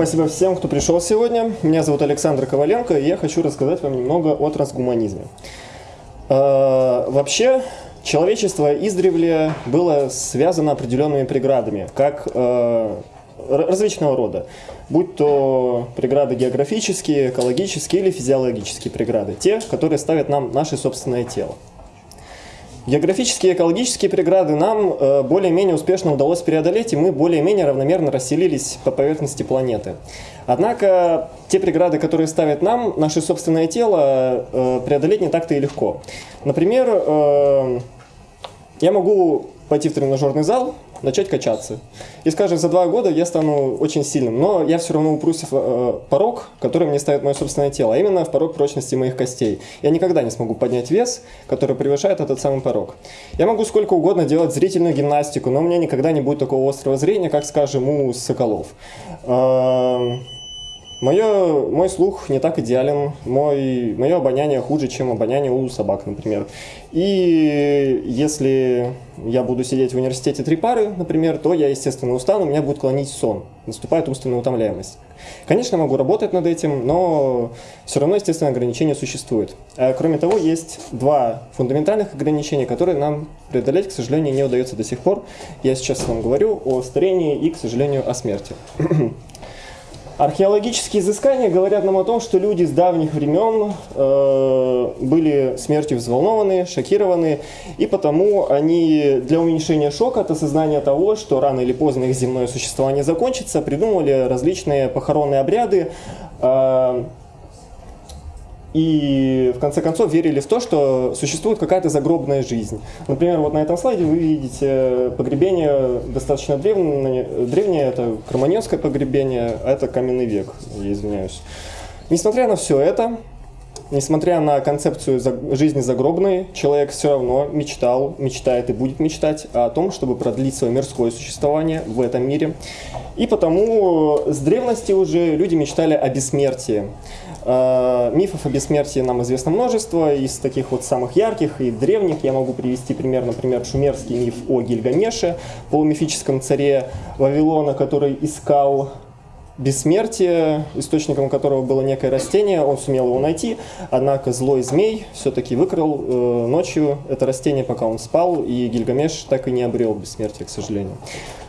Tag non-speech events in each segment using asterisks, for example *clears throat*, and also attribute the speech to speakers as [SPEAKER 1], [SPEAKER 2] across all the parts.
[SPEAKER 1] Спасибо всем, кто пришел сегодня. Меня зовут Александр Коваленко, и я хочу рассказать вам немного о трансгуманизме. Э, вообще, человечество издревле было связано определенными преградами, как э, различного рода, будь то преграды географические, экологические или физиологические преграды, те, которые ставят нам наше собственное тело. Географические и экологические преграды нам э, более-менее успешно удалось преодолеть, и мы более-менее равномерно расселились по поверхности планеты. Однако те преграды, которые ставят нам наше собственное тело, э, преодолеть не так-то и легко. Например, э, я могу пойти в тренажерный зал, начать качаться. И, скажем, за два года я стану очень сильным, но я все равно упрусь в э, порог, который мне ставит мое собственное тело, а именно в порог прочности моих костей. Я никогда не смогу поднять вес, который превышает этот самый порог. Я могу сколько угодно делать зрительную гимнастику, но у меня никогда не будет такого острого зрения, как, скажем, у соколов. Эм, Мое, мой слух не так идеален, мой, мое обоняние хуже, чем обоняние у собак, например. И если я буду сидеть в университете три пары, например, то я, естественно, устану, меня будет клонить сон, наступает умственная утомляемость. Конечно, могу работать над этим, но все равно, естественно, ограничения существуют. А, кроме того, есть два фундаментальных ограничения, которые нам преодолеть, к сожалению, не удается до сих пор. Я сейчас вам говорю о старении и, к сожалению, о смерти. *clears throat* Археологические изыскания говорят нам о том, что люди с давних времен э, были смертью взволнованы, шокированы, и потому они для уменьшения шока от осознания того, что рано или поздно их земное существование закончится, придумывали различные похоронные обряды, э, и в конце концов верили в то, что существует какая-то загробная жизнь. Например, вот на этом слайде вы видите погребение достаточно древнее, древнее это кроманьонское погребение, а это каменный век, я извиняюсь. Несмотря на все это, несмотря на концепцию жизни загробной, человек все равно мечтал, мечтает и будет мечтать о том, чтобы продлить свое мирское существование в этом мире. И потому с древности уже люди мечтали о бессмертии. Э, мифов о бессмертии нам известно множество, из таких вот самых ярких и древних я могу привести пример, например, шумерский миф о Гильгамеше, полумифическом царе Вавилона, который искал бессмертие, источником которого было некое растение, он сумел его найти, однако злой змей все-таки выкрал э, ночью это растение, пока он спал, и Гильгамеш так и не обрел бессмертие, к сожалению.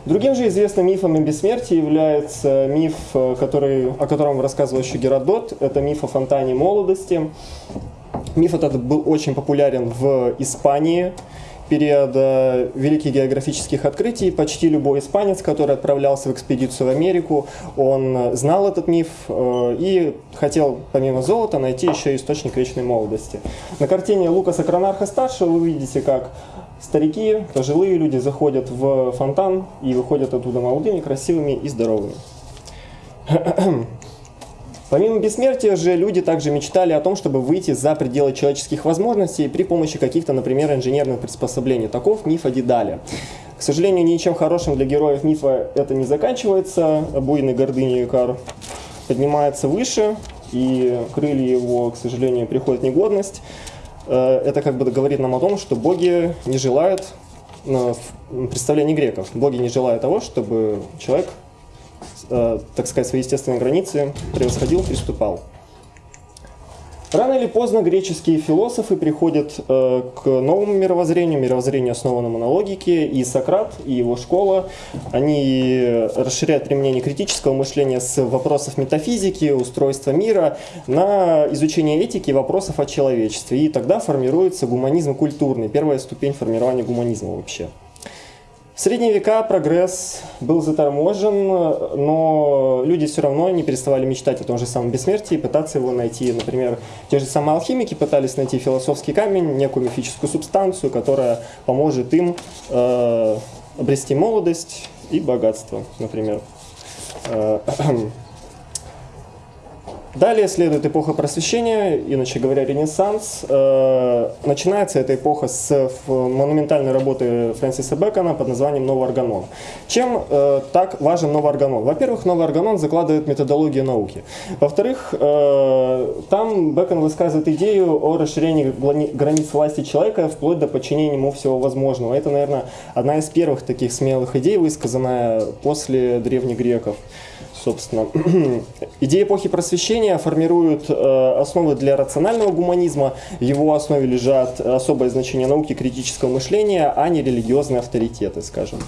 [SPEAKER 1] Другим же известным мифом о бессмертии является миф, э, который, о котором рассказывал еще Геродот, это миф о фонтане молодости. Миф этот был очень популярен в Испании, периода великих географических открытий почти любой испанец, который отправлялся в экспедицию в Америку, он знал этот миф э, и хотел помимо золота найти еще источник вечной молодости. На картине Лукаса Кронарха-старшего вы видите, как старики, пожилые люди заходят в фонтан и выходят оттуда молодыми, красивыми и здоровыми. *clears throat* Помимо бессмертия же люди также мечтали о том, чтобы выйти за пределы человеческих возможностей при помощи каких-то, например, инженерных приспособлений. Таков миф о Дедале. К сожалению, ничем хорошим для героев мифа это не заканчивается. Буйный гордыни Икар поднимается выше, и крылья его, к сожалению, приходят в негодность. Э, это как бы говорит нам о том, что боги не желают, в представлении греков, боги не желают того, чтобы человек Э, так сказать, свои естественные границы превосходил, приступал. Рано или поздно греческие философы приходят э, к новому мировоззрению, мировоззрению, основанному на логике, и Сократ, и его школа, они расширяют применение критического мышления с вопросов метафизики, устройства мира на изучение этики вопросов о человечестве. И тогда формируется гуманизм культурный, первая ступень формирования гуманизма вообще. В средние века прогресс был заторможен, но люди все равно не переставали мечтать о том же самом бессмертии, пытаться его найти. Например, те же самые алхимики пытались найти философский камень, некую мифическую субстанцию, которая поможет им э, обрести молодость и богатство, например. Э, *clears throat* Далее следует эпоха просвещения, иначе говоря, Ренессанс. Э, начинается эта эпоха с монументальной работы Фрэнсиса Бэкона под названием «Новый органон». Чем э, так важен новый органон? Во-первых, новый органон закладывает методологию науки. Во-вторых, э, там Бэкон высказывает идею о расширении границ власти человека вплоть до подчинения ему всего возможного. Это, наверное, одна из первых таких смелых идей, высказанная после древних греков собственно. *clears throat* Идеи эпохи просвещения формируют э, основы для рационального гуманизма. В его основе лежат особое значение науки критического мышления, а не религиозные авторитеты, скажем.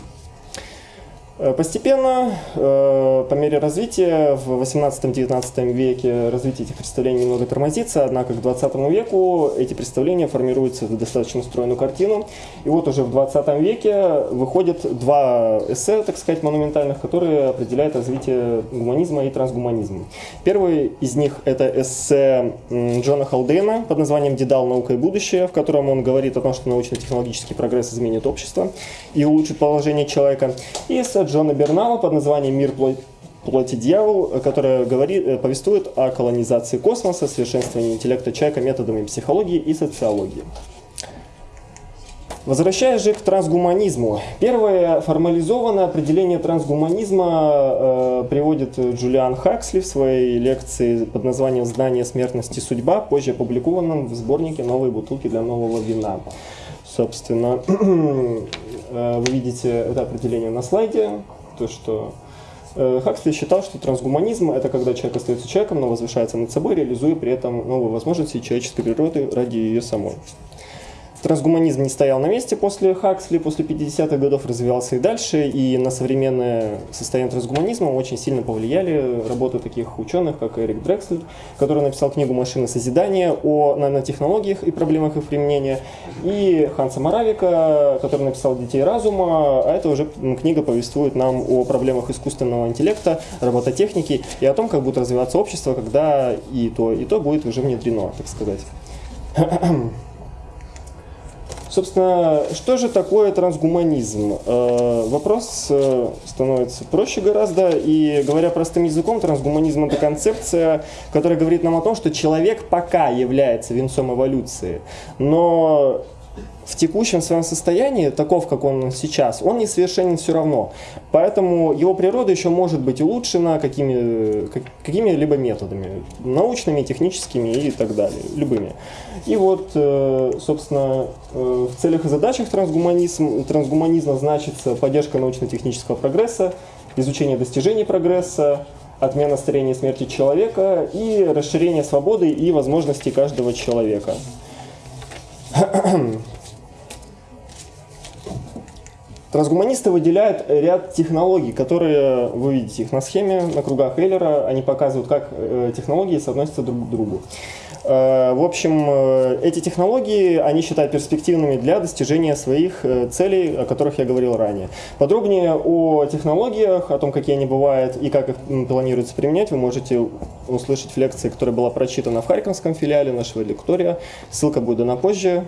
[SPEAKER 1] Э, постепенно, э, по мере развития, в 18-19 веке развитие этих представлений немного тормозится, однако к 20 веку эти представления формируются в достаточно стройную картину. И вот уже в 20 веке выходят два эссе, так сказать, монументальных, которые определяют развитие гуманизма и трансгуманизма. Первый из них это эссе Джона Халдейна под названием «Дедал. Наука и будущее», в котором он говорит о том, что научно-технологический прогресс изменит общество и улучшит положение человека. И эссе Джона Бернала под названием «Мир плоти дьявол», которая говорит, э, повествует о колонизации космоса, совершенствовании интеллекта человека методами психологии и социологии. Возвращаясь же к трансгуманизму. Первое формализованное определение трансгуманизма э, приводит Джулиан Хаксли в своей лекции под названием «Знание смертности судьба», позже опубликованном в сборнике «Новые бутылки для нового вина». Собственно, Э, *clears throat* вы видите это определение на слайде, то что э, Хаксли считал, что трансгуманизм – это когда человек остается человеком, но возвышается над собой, реализуя при этом новые возможности человеческой природы ради ее самой. Трансгуманизм не стоял на месте после Хаксли, после 50-х годов развивался и дальше, и на современное состояние трансгуманизма очень сильно повлияли работы таких ученых, как Эрик Дрекслер, который написал книгу «Машина созидания» о нанотехнологиях и проблемах их применения, и Ханса Моравика, который написал «Детей разума», а это уже книга повествует нам о проблемах искусственного интеллекта, робототехники и о том, как будет развиваться общество, когда и то, и то будет уже внедрено, так сказать. *clears throat* Собственно, что же такое трансгуманизм? Э, вопрос э, становится проще гораздо, и говоря простым языком, трансгуманизм – это концепция, которая говорит нам о том, что человек пока является венцом эволюции, но в текущем своем состоянии, таков, как он сейчас, он несовершенен все равно. Поэтому его природа еще может быть улучшена какими, какими-либо методами, научными, техническими и так далее, любыми. И вот, э, собственно, э, в целях и задачах трансгуманизм, трансгуманизма значится поддержка научно-технического прогресса, изучение достижений прогресса, отмена старения и смерти человека и расширение свободы и возможностей каждого человека. *clears throat* Трансгуманисты выделяют ряд технологий, которые, вы видите их на схеме, на кругах Эйлера, они показывают, как э, технологии соотносятся друг к другу. Э, в общем, э, эти технологии они считают перспективными для достижения своих целей, о которых я говорил ранее. Подробнее о технологиях, о том, какие они бывают и как их планируется применять, вы можете услышать в лекции, которая была прочитана в Харьковском филиале нашего лектория. Ссылка будет дана позже.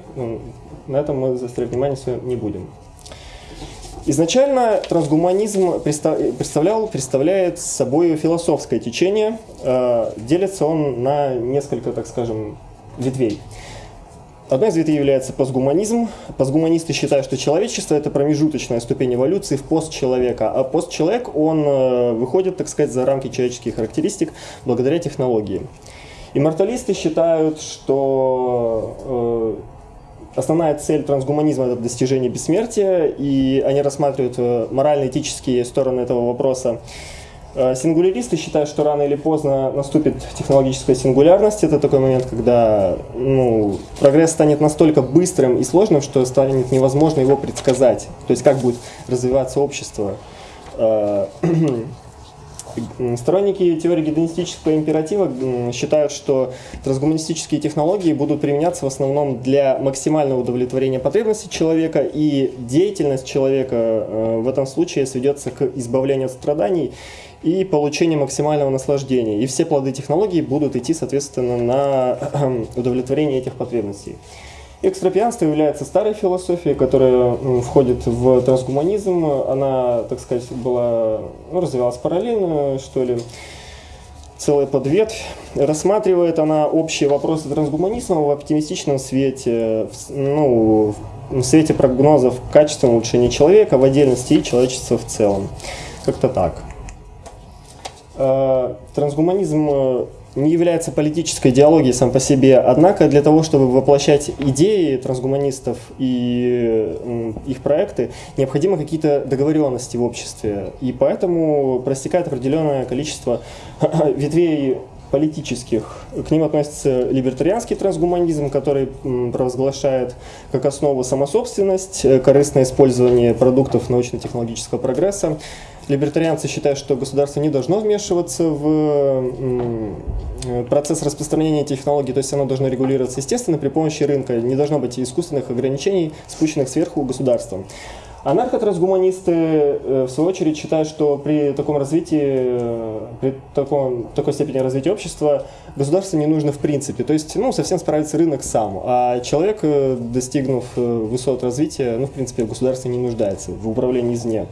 [SPEAKER 1] На этом мы заострять внимание не будем. Изначально трансгуманизм представлял, представляет собой философское течение. Э, делится он на несколько, так скажем, ветвей. Одной из ветвей является постгуманизм. Постгуманисты считают, что человечество – это промежуточная ступень эволюции в постчеловека, а постчеловек, он э, выходит, так сказать, за рамки человеческих характеристик благодаря технологии. Имморталисты считают, что э, основная цель трансгуманизма – это достижение бессмертия, и они рассматривают э, морально-этические стороны этого вопроса. Э, сингуляристы считают, что рано или поздно наступит технологическая сингулярность. Это такой момент, когда ну, прогресс станет настолько быстрым и сложным, что станет невозможно его предсказать. То есть как будет развиваться общество. *clears throat* Э, Сторонники теории гедонистического императива считают, что трансгуманистические технологии будут применяться в основном для максимального удовлетворения потребностей человека, и деятельность человека э, в этом случае сведется к избавлению от страданий и получению максимального наслаждения. И все плоды технологий будут идти, соответственно, на *clears throat* удовлетворение этих потребностей. Экстропианство является старой философией, которая входит в трансгуманизм. Она, так сказать, была, ну, развивалась параллельно, что ли. целая подветвь. Рассматривает она общие вопросы трансгуманизма в оптимистичном свете, ну, в свете прогнозов качественного улучшения человека в отдельности и человечества в целом. Как-то так. Э, трансгуманизм э, не является политической идеологией сам по себе, однако для того, чтобы воплощать идеи трансгуманистов и их проекты, необходимы какие-то договоренности в обществе. И поэтому простекает определенное количество *clears throat* ветвей политических. К ним относится либертарианский трансгуманизм, который провозглашает как основу самособственность, э, корыстное использование продуктов научно-технологического прогресса, Либертарианцы считают, что государство не должно вмешиваться в процесс распространения технологий, то есть оно должно регулироваться естественно при помощи рынка, не должно быть искусственных ограничений, спущенных сверху государством. Анархотрансгуманисты, э, в свою очередь, считают, что при таком развитии, э, при таком, такой степени развития общества государство не нужно в принципе. То есть, ну, совсем справится рынок сам. А человек, э, достигнув высот развития, ну, в принципе, государство не нуждается в управлении извне.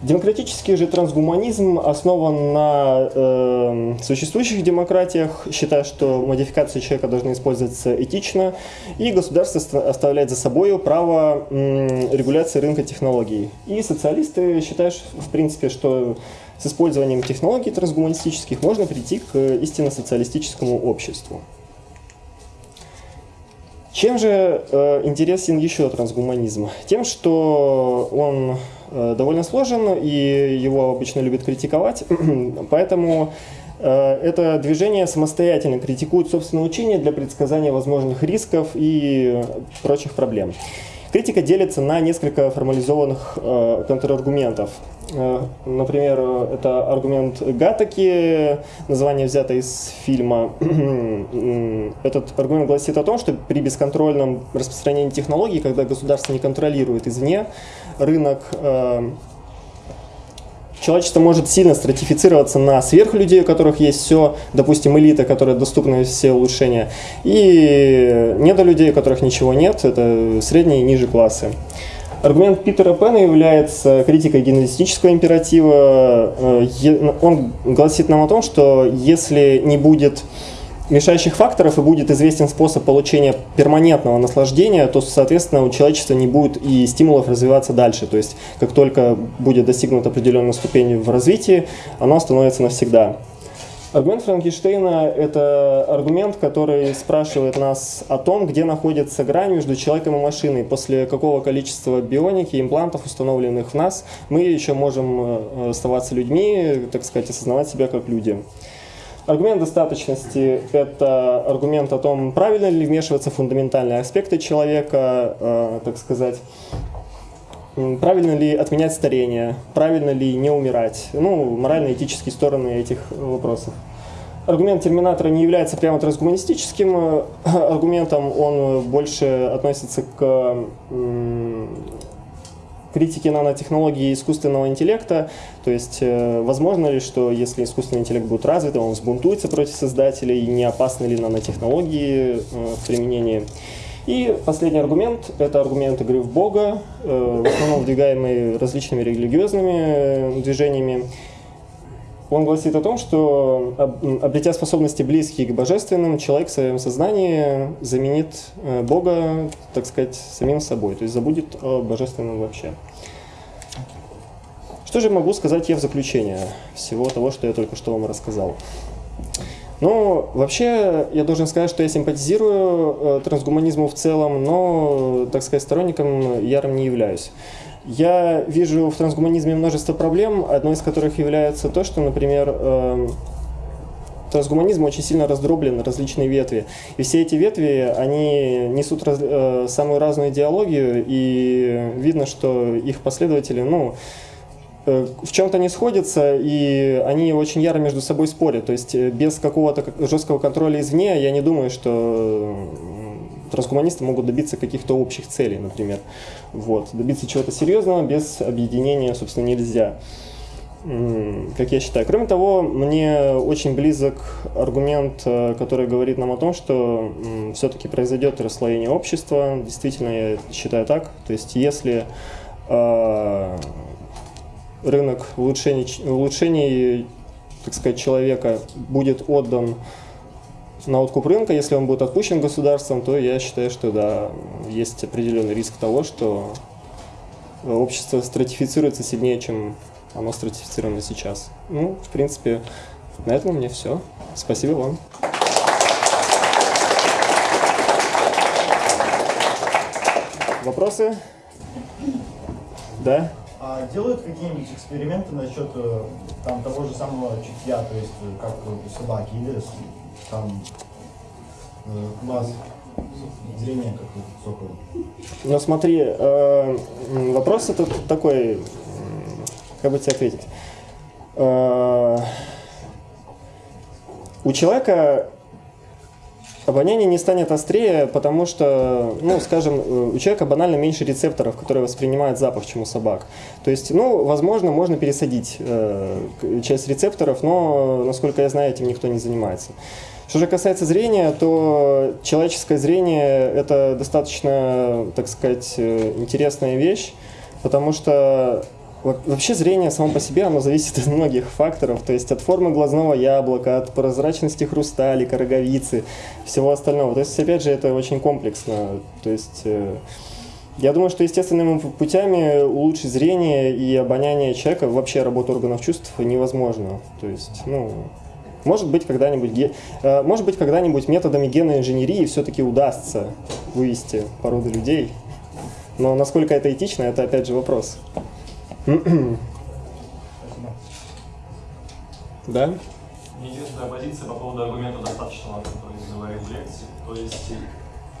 [SPEAKER 1] Демократический же трансгуманизм основан на э, существующих демократиях, считая, что модификации человека должны использоваться этично, и государство оставляет за собой право э, регуляции рынка технологий. И социалисты считают, в принципе, что с использованием технологий трансгуманистических можно прийти к истинно социалистическому обществу. Чем же э, интересен еще трансгуманизм? Тем, что он довольно сложен, и его обычно любят критиковать, *clears throat* поэтому э, это движение самостоятельно критикует собственное учение для предсказания возможных рисков и прочих проблем. Критика делится на несколько формализованных э, контраргументов. Э, например, это аргумент Гатаки, название взято из фильма. *clears throat* Этот аргумент гласит о том, что при бесконтрольном распространении технологий, когда государство не контролирует извне рынок, э, человечество может сильно стратифицироваться на сверхлюдей, у которых есть все, допустим, элита, которая доступна все улучшения, и недолюдей, у которых ничего нет, это средние и ниже классы. Аргумент Питера Пена является критикой генетического императива. Э, он гласит нам о том, что если не будет мешающих факторов и будет известен способ получения перманентного наслаждения, то, соответственно, у человечества не будет и стимулов развиваться дальше. То есть, как только будет достигнут определенной ступени в развитии, оно остановится навсегда. Аргумент Франкенштейна – это аргумент, который спрашивает нас о том, где находится грань между человеком и машиной. После какого количества бионики, имплантов, установленных в нас, мы еще можем э, оставаться людьми, так сказать, осознавать себя как люди. Аргумент достаточности – это аргумент о том, правильно ли вмешиваться в фундаментальные аспекты человека, э, так сказать, правильно ли отменять старение, правильно ли не умирать, ну, морально-этические стороны этих вопросов. Аргумент терминатора не является прямо трансгуманистическим э, *clears throat* аргументом, он больше относится к критики нанотехнологии и искусственного интеллекта, то есть э, возможно ли, что если искусственный интеллект будет развит, он взбунтуется против создателей, не опасны ли нанотехнологии э, в применении. И последний аргумент – это аргумент игры в Бога, э, в основном выдвигаемый различными религиозными движениями. Он гласит о том, что, обретя способности близкие к божественным, человек в своем сознании заменит э, Бога, так сказать, самим собой, то есть забудет о божественном вообще. Что же могу сказать я в заключение всего того, что я только что вам рассказал? Ну, вообще, я должен сказать, что я симпатизирую э, трансгуманизму в целом, но, так сказать, сторонником ярым не являюсь. Я вижу в трансгуманизме множество проблем, одной из которых является то, что, например, э, трансгуманизм очень сильно раздроблен на различные ветви. И все эти ветви, они несут раз, э, самую разную идеологию, и видно, что их последователи, ну, э, в чем-то не сходятся, и они очень яро между собой спорят. То есть э, без какого-то жесткого контроля извне я не думаю, что трансгуманисты могут добиться каких-то общих целей, например. Вот. Добиться чего-то серьезного без объединения, собственно, нельзя как я считаю. Кроме того, мне очень близок аргумент, э, который говорит нам о том, что все-таки произойдет расслоение общества. Действительно, я считаю так. То есть, если э, рынок улучшений, улучшений так сказать, человека будет отдан на откуп рынка, если он будет отпущен государством, то я считаю, что да, есть определенный риск того, что общество стратифицируется сильнее, чем оно стратифицировано сейчас. Ну, в принципе, на этом у меня все. Спасибо вам. Вопросы? Да?
[SPEAKER 2] А делают какие-нибудь эксперименты насчет э, там, того же самого чутья, то есть э, как собаки, или там э, глаз, зрение как у сокола?
[SPEAKER 1] Ну смотри, э, вопрос этот такой, как бы тебе ответить. Э, у человека обоняние не станет острее, потому что, ну, скажем, э, у человека банально меньше рецепторов, которые воспринимают запах, чем у собак. То есть, ну, возможно, можно пересадить э, часть рецепторов, но, насколько я знаю, этим никто не занимается. Что же касается зрения, то человеческое зрение – это достаточно, так сказать, э, интересная вещь, потому что Вообще зрение само по себе, оно зависит от многих факторов, то есть от формы глазного яблока, от прозрачности хрусталика, роговицы, всего остального. То есть, опять же, это очень комплексно. То есть, э, я думаю, что естественными путями улучшить зрение и обоняние человека, вообще работу органов чувств невозможно. То есть, ну, может быть, когда-нибудь, э, может быть, когда-нибудь методами генной инженерии все-таки удастся вывести породы людей. Но насколько это этично, это опять же вопрос. *clears throat* Да?
[SPEAKER 3] Единственная позиция по поводу аргумента достаточного, который говорил в лекции. То есть,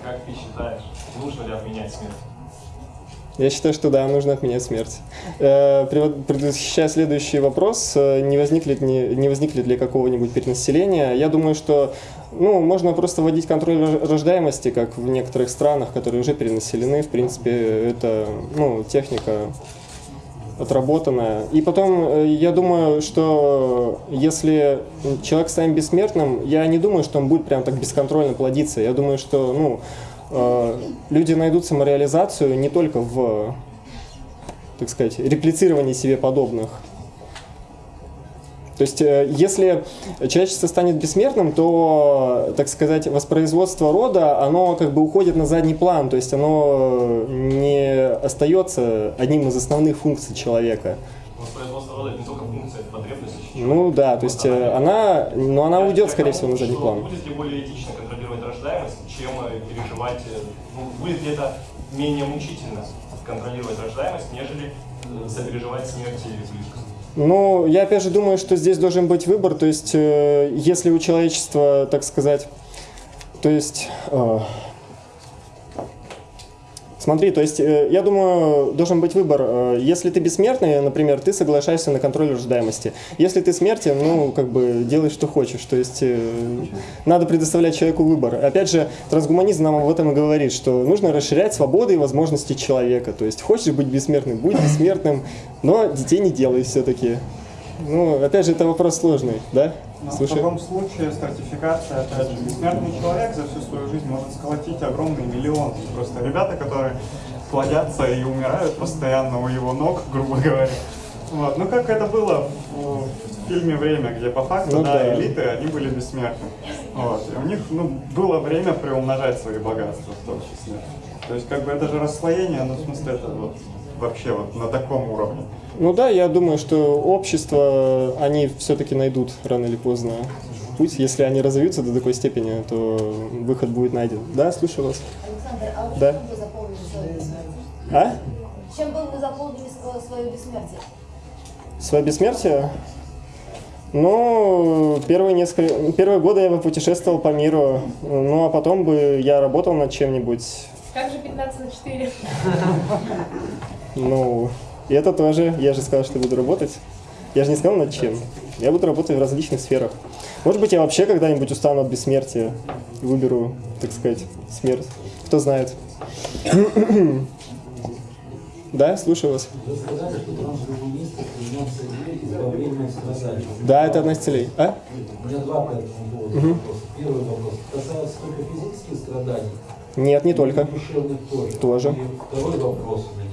[SPEAKER 3] как ты считаешь, нужно ли отменять смерть?
[SPEAKER 1] Я считаю, что да, нужно отменять смерть. Э, предвосхищая следующий вопрос, э, не возникнет, не, не возникнет ли какого-нибудь перенаселения, я думаю, что ну, можно просто вводить контроль рождаемости, как в некоторых странах, которые уже перенаселены. В принципе, это ну, техника отработанная. И потом, э, я думаю, что если человек станет бессмертным, я не думаю, что он будет прям так бесконтрольно плодиться. Я думаю, что ну, э, люди найдут самореализацию не только в, так сказать, реплицировании себе подобных, то есть, э, если человечество станет бессмертным, то, так сказать, воспроизводство рода, оно как бы уходит на задний план, то есть оно не остается одним из основных функций человека.
[SPEAKER 3] Воспроизводство рода это не только функция, это потребность.
[SPEAKER 1] Ну да, то есть э, она, но она уйдет, скорее всего, на задний план.
[SPEAKER 3] Будет ли более этично контролировать рождаемость, чем э, переживать, ну, будет ли это менее мучительно контролировать рождаемость, нежели сопереживать смерть близких?
[SPEAKER 1] Ну, я опять же думаю, что здесь должен быть выбор, то есть, э, если у человечества, так сказать, то есть, э, Смотри, то есть, э, я думаю, должен быть выбор. Э, если ты бессмертный, например, ты соглашаешься на контроль рождаемости. Если ты смертен, ну, как бы, делай, что хочешь. То есть, э, надо предоставлять человеку выбор. Опять же, трансгуманизм нам об этом и говорит, что нужно расширять свободы и возможности человека. То есть, хочешь быть бессмертным, будь бессмертным, но детей не делай все-таки. Ну, опять же, это вопрос сложный, да?
[SPEAKER 4] Но Слушай. в таком случае стратификация, опять же, бессмертный человек за всю свою жизнь может сколотить огромный миллион. Просто ребята, которые плодятся и умирают постоянно у его ног, грубо говоря. Вот. Ну, как это было в фильме «Время», где по факту, ну, да, да, элиты, они были бессмертны. Вот. И у них ну, было время приумножать свои богатства в том числе. То есть, как бы это же расслоение, ну, в смысле, это вот вообще вот на таком уровне.
[SPEAKER 1] Ну да, я думаю, что общество, они все-таки найдут рано или поздно путь. Если они разовьются до такой степени, то выход будет найден. Да, слушаю вас.
[SPEAKER 5] Александр, а вот
[SPEAKER 1] да?
[SPEAKER 5] чем вы заполнили свое бессмертие?
[SPEAKER 1] А?
[SPEAKER 5] Чем бы вы заполнили свое бессмертие?
[SPEAKER 1] Свое бессмертие? Ну, первые несколько, первые годы я бы путешествовал по миру, ну а потом бы я работал над чем-нибудь.
[SPEAKER 6] Как же 15 на 4?
[SPEAKER 1] Ну, и это тоже, я же сказал, что буду работать. Я же не сказал над чем. Я буду работать в различных сферах. Может быть, я вообще когда-нибудь устану от бессмертия и выберу, так сказать, смерть. Кто знает. *coughs* Да, слушаю вас. Да, это одна из целей. А?
[SPEAKER 7] У меня два по этому поводу угу. Первый вопрос. Касается только физических страданий?
[SPEAKER 1] Нет, не только.
[SPEAKER 7] Тоже. И второй вопрос у меня.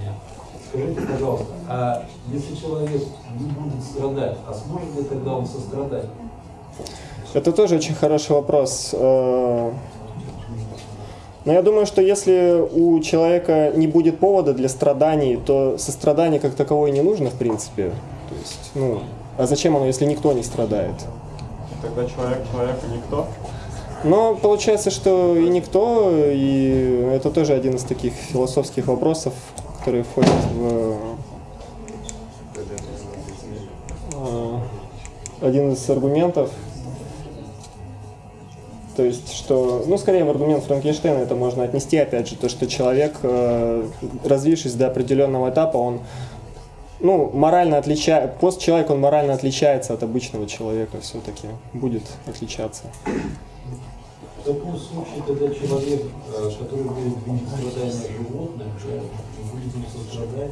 [SPEAKER 7] Скажите, пожалуйста, а если человек не будет страдать, а сможет ли тогда он сострадать?
[SPEAKER 1] Это тоже очень хороший вопрос. Э, Но я думаю, что если у человека не будет повода для страданий, то сострадание как таковое не нужно, в принципе. То есть, ну, а зачем оно, если никто не страдает?
[SPEAKER 4] Тогда человек человеку никто.
[SPEAKER 1] Но получается, что и никто, и это тоже один из таких философских вопросов, которые входят в э, один из аргументов. То есть, что, ну, скорее в аргумент Франкенштейна это можно отнести, опять же, то, что человек, э, развившись до определенного этапа, он, ну, морально отличает, постчеловек, он морально отличается от обычного человека все-таки, будет отличаться.
[SPEAKER 7] Таком случае, когда человек, э, который будет видеть страдания животных, будет им сострадать,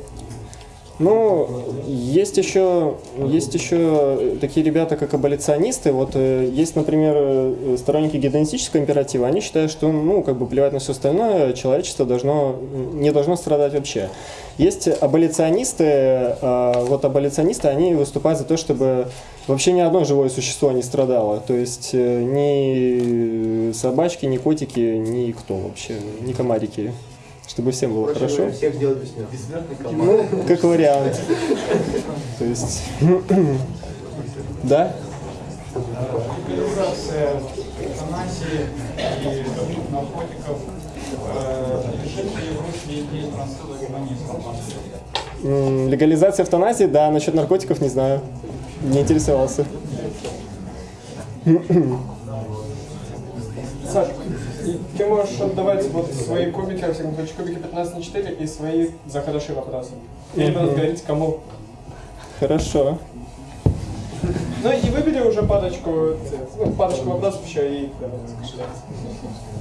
[SPEAKER 1] Ну, есть еще, есть еще такие ребята, как аболиционисты. Вот э, есть, например, э, сторонники гедонистического императива. Они считают, что, ну, как бы плевать на все остальное, человечество должно, не должно страдать вообще. Есть аболиционисты, э, вот аболиционисты, они выступают за то, чтобы вообще ни одно живое существо не страдало. То есть э, ни собачки, ни котики, ни кто вообще, ни комарики. Чтобы всем было хорошо.
[SPEAKER 8] Всех сделать бессмертных.
[SPEAKER 1] Ну, как вариант. То есть, да?
[SPEAKER 9] Легализация эвтаназии и других наркотиков э, лежит ли в русле идеи трансгуманизма?
[SPEAKER 1] Легализация эвтаназии, да, насчет наркотиков не знаю. Не интересовался.
[SPEAKER 10] Саш, и ты можешь отдавать вот свои кубики, всяком случае, кубики 15 на 4 и свои за хорошие вопросы. Или
[SPEAKER 1] Мгм.
[SPEAKER 10] будут говорить, кому.
[SPEAKER 1] Хорошо.
[SPEAKER 10] Ну и выбери уже парочку, ну, парочку вопросов еще и скажи.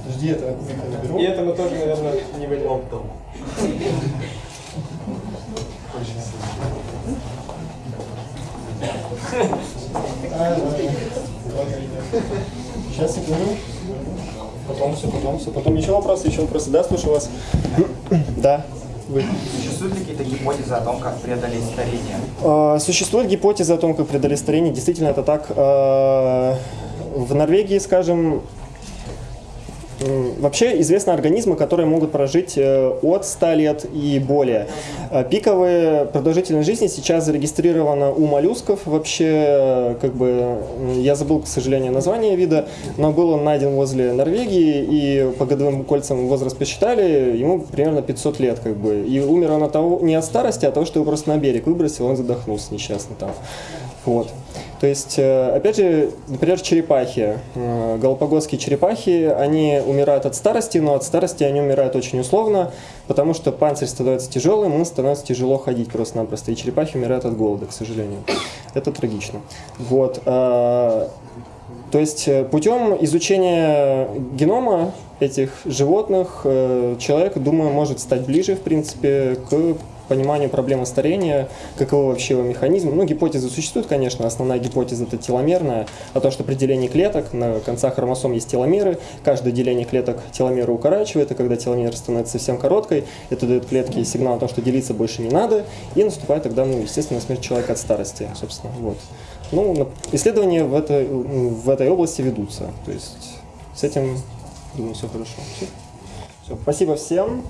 [SPEAKER 2] Жди, это кубик я наберу.
[SPEAKER 10] И это мы тоже, наверное, не выделим.
[SPEAKER 1] Сейчас, секунду. Потом все, потом все. Потом еще вопросы, еще вопросы. Да, слушаю вас. Да. Вы.
[SPEAKER 8] Существуют ли какие-то гипотезы о том, как преодолеть старение?
[SPEAKER 1] А, Существует гипотеза о том, как преодолеть старение. Действительно, это так. А, В Норвегии, скажем, вообще известны организмы, которые могут прожить э, от 100 лет и более. А Пиковая продолжительность жизни сейчас зарегистрирована у моллюсков. Вообще, э, как бы, я забыл, к сожалению, название вида, но был он найден возле Норвегии, и по годовым кольцам возраст посчитали, ему примерно 500 лет, как бы. И умер он от того, не от старости, а от того, что его просто на берег выбросил, он задохнулся несчастно там. Вот. То есть, э, опять же, например, черепахи, э, галапагосские черепахи, они умирают от старости, но от старости они умирают очень условно, потому что панцирь становится тяжелым, им становится тяжело ходить просто-напросто, и черепахи умирают от голода, к сожалению. Это трагично. Вот. э, То есть путем изучения генома этих животных человек, думаю, может стать ближе, в принципе, к пониманию проблемы старения, каковы вообще его механизмы. Ну, гипотезы существуют, конечно, основная гипотеза это теломерная, о том, что при делении клеток на концах хромосом есть теломеры, каждое деление клеток теломеры укорачивает, и когда теломера становится совсем короткой, это дает клетке сигнал о том, что делиться больше не надо, и наступает тогда, ну, естественно, смерть человека от старости, собственно, вот. Ну, исследования в этой, в этой области ведутся, то есть с этим, думаю, все хорошо. Все. Спасибо всем.